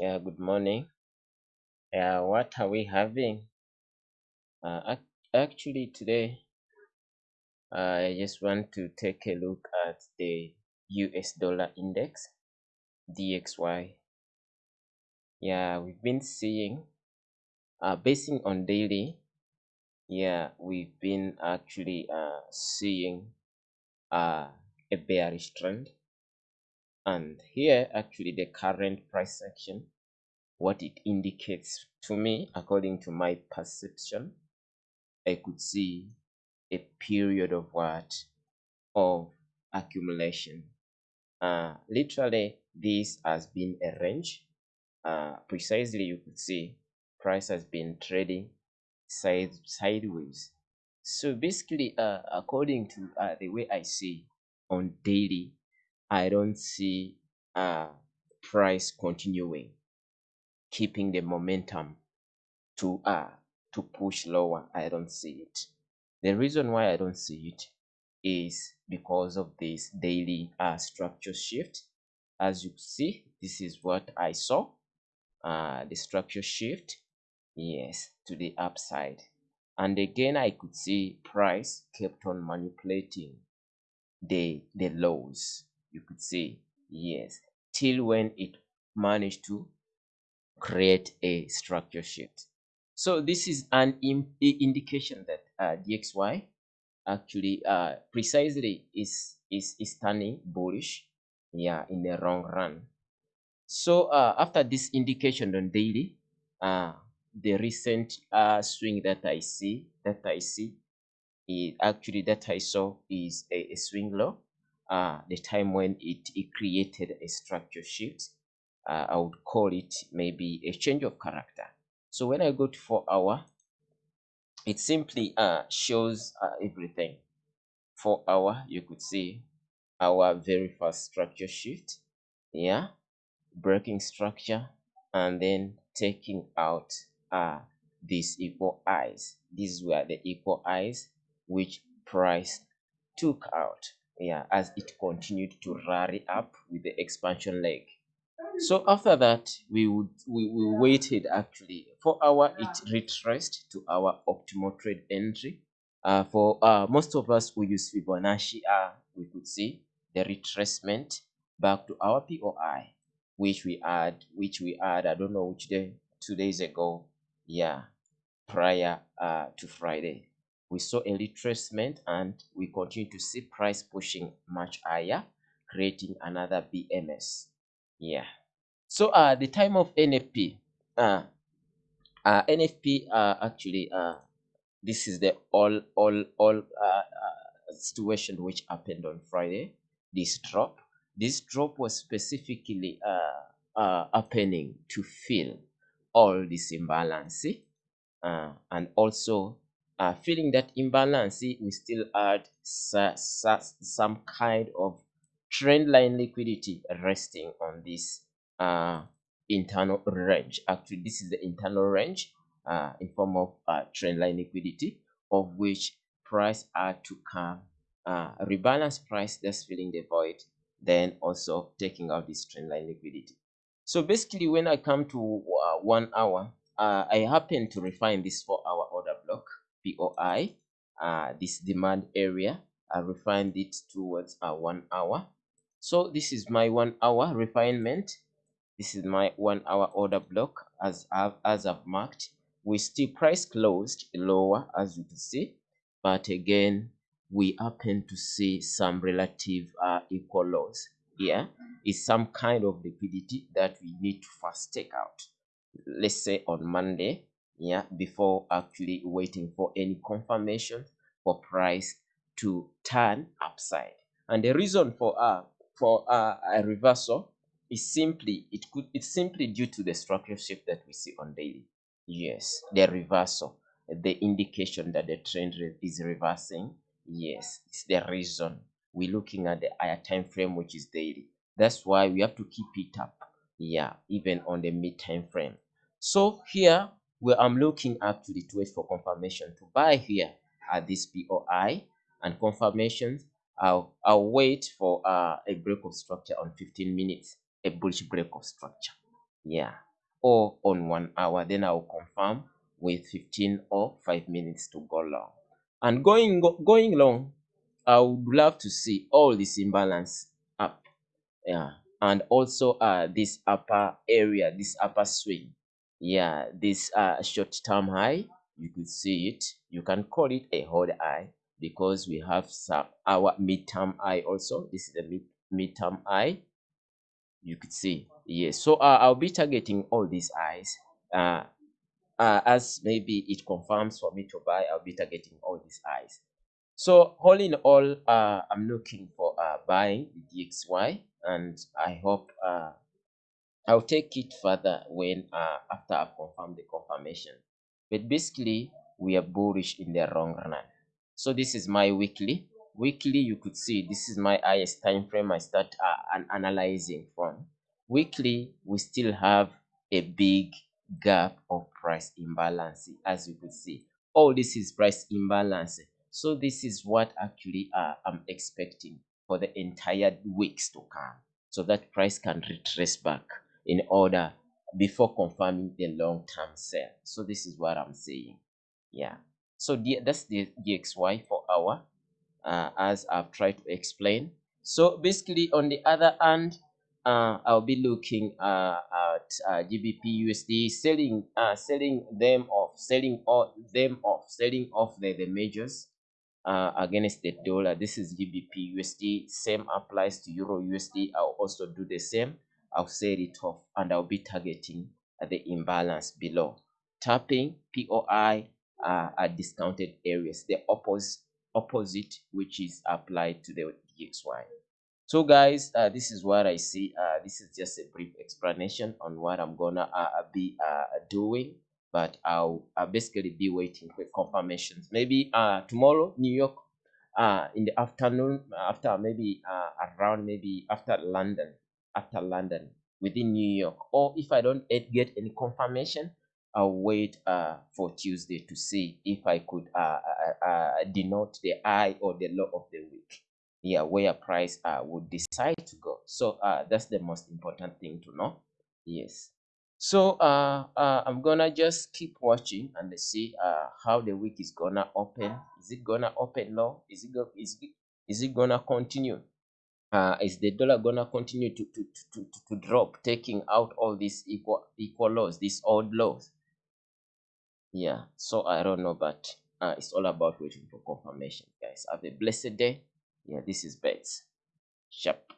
Yeah, good morning. Yeah, what are we having? Uh, ac- actually, today I just want to take a look at the US dollar index, DXY. Yeah, we've been seeing, uh, basing on daily, yeah, we've been actually uh, seeing uh, a bearish trend. And here, actually, the current price action, what it indicates to me, according to my perception, I could see a period of what? Of accumulation. Uh, literally, this has been a range. Uh, precisely, you could see price has been trading side sideways. So basically, uh, according to uh, the way I see on daily, I don't see uh, price continuing, keeping the momentum to uh to push lower. I don't see it. The reason why I don't see it is because of this daily uh, structure shift. As you see, this is what I saw, uh, the structure shift, yes, to the upside. And again, I could see price kept on manipulating the, the lows. You could see, yes, till when it managed to create a structure shift. So this is an indication that uh, DXY actually uh, precisely is, is, is turning bullish yeah, in the long run. So uh, after this indication on daily, uh, the recent uh, swing that I see, that I see, it actually that I saw is a, a swing low. Uh, the time when it, it created a structure shift, uh, I would call it maybe a change of character. So when I go to four hour, it simply uh, shows uh, everything. Four hour, you could see our very first structure shift. Yeah, breaking structure and then taking out uh, these equal highs. These were the equal highs which price took out yeah, as it continued to rally up with the expansion leg. So after that, we would we, we waited actually for our it retraced to our optimal trade entry. Uh, for uh, most of us who use Fibonacci, uh, we could see the retracement back to our POI, which we had, which we had, I don't know which day, two days ago, yeah, prior uh, to Friday. We saw a retracement and we continue to see price pushing much higher, creating another BMS. Yeah. So uh, the time of NFP, uh, uh, NFP uh, actually uh, this is the all all all uh, uh, situation which happened on Friday. This drop, this drop was specifically uh, uh, happening to fill all this imbalance, uh, and also uh, feeling that imbalance, see, we still had some kind of trend line liquidity resting on this uh, internal range. Actually, this is the internal range uh, in form of uh, trend line liquidity, of which price had to come, uh, rebalance price that's filling the void, then also taking out this trend line liquidity. So basically, when I come to uh, one hour, uh, I happen to refine this four hour POI, uh, this demand area. I refined it towards a one hour. So this is my one hour refinement. This is my one hour order block as I've, as I've marked. We still price closed lower as you can see, but again, we happen to see some relative uh, equal lows here is some kind of liquidity that we need to first take out. Let's say on Monday, yeah, before actually waiting for any confirmation for price to turn upside. And the reason for uh, for uh, a reversal is simply it could it's simply due to the structure shift that we see on daily. Yes, the reversal, the indication that the trend re- is reversing. Yes, it's the reason we're looking at the higher time frame, which is daily. That's why we have to keep it up. Yeah, even on the mid time frame. So here, where I'm looking up to wait for confirmation to buy here at this POI and confirmations. I'll, I'll wait for uh, a break of structure on 15 minutes, a bullish break of structure. Yeah, or on one hour then i'll confirm with 15 or 5 minutes to go long and going go, going long i would love to see all this imbalance up yeah and also uh this upper area this upper swing yeah this uh short term high you could see it. You can call it a hold high because we have some our midterm high also. This is the mid midterm high. You could see. Yes so uh, i'll be targeting all these highs uh, uh as maybe it confirms for me to buy i'll be targeting all these highs so all in all uh i'm looking for uh buying the dxy and i hope uh I'll take it further when uh, after I've confirmed the confirmation. But basically, we are bullish in the long run. So this is my weekly. Weekly, you could see this is my highest time frame I start uh, an analyzing from. Weekly, we still have a big gap of price imbalance, as you could see. All this is price imbalance. So this is what actually uh, I'm expecting for the entire weeks to come so that price can retrace back in order before confirming the long-term sell. So this is what I'm saying. Yeah. So the, that's the DXY for our, uh, as I've tried to explain. So basically on the other hand, uh, I'll be looking uh, at uh, GBP USD selling uh, selling them off, selling all them off, selling off the, the majors uh, against the dollar. This is GBP USD. Same applies to Euro USD. I'll also do the same. I'll set it off and I'll be targeting the imbalance below. Tapping POI uh, discounted areas, the opposite, opposite which is applied to the DXY. So guys, uh, this is what I see. Uh, this is just a brief explanation on what I'm gonna uh, be uh, doing, but I'll, I'll basically be waiting for confirmations. Maybe uh, tomorrow, New York, uh, in the afternoon, after maybe uh, around maybe after London, after London within New York. Or if I don't get any confirmation, I'll wait uh, for Tuesday to see if I could uh, uh, uh, denote the high or the low of the week. Yeah, where price uh, would decide to go. So uh, that's the most important thing to know. Yes. So uh, uh, I'm gonna just keep watching and see uh, how the week is gonna open. Is it gonna open low? Is it go is it, is it gonna continue? Uh, is the dollar gonna continue to, to, to, to, drop, taking out all these equal equal lows, these odd lows? Yeah, so I don't know, but uh, it's all about waiting for confirmation, guys. Have a blessed day. Yeah, this is Bets. Sharp.